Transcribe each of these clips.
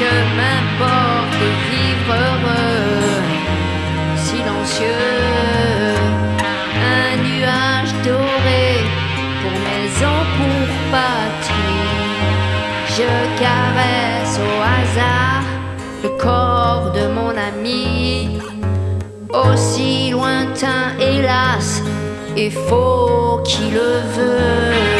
m'importe de vivre heureux, silencieux. Un nuage doré pour maison, pour patrie. Je caresse au hasard le corps de mon ami, aussi lointain, hélas, et faux qui le veut.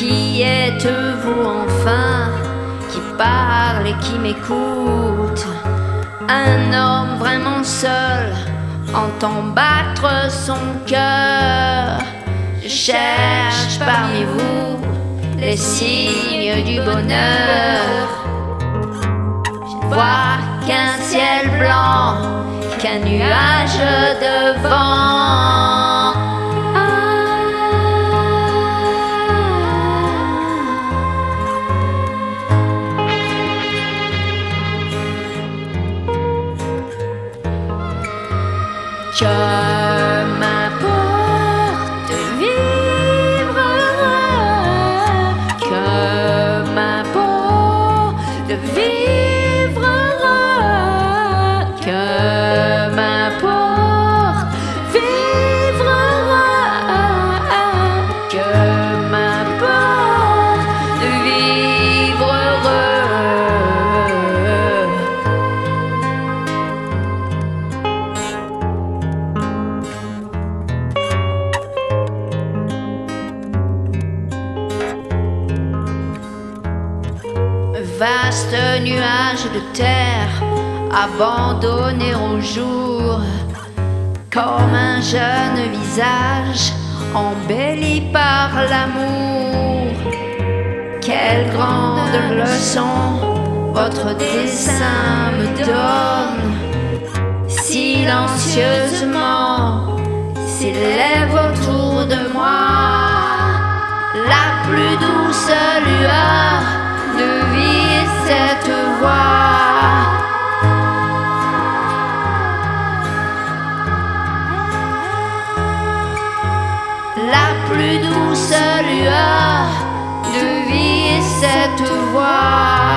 Qui êtes-vous enfin qui parle et qui m'écoute? Un homme vraiment seul entend battre son cœur. Je cherche parmi vous les signes du bonheur. Je vois qu'un ciel blanc, qu'un nuage de vent. Que m'importe de vivre que m'importe de vivre Vaste nuage de terre abandonné au jour, comme un jeune visage embelli par l'amour. Quelle grande leçon votre dessin me donne, silencieusement s'élève de vie cette voix.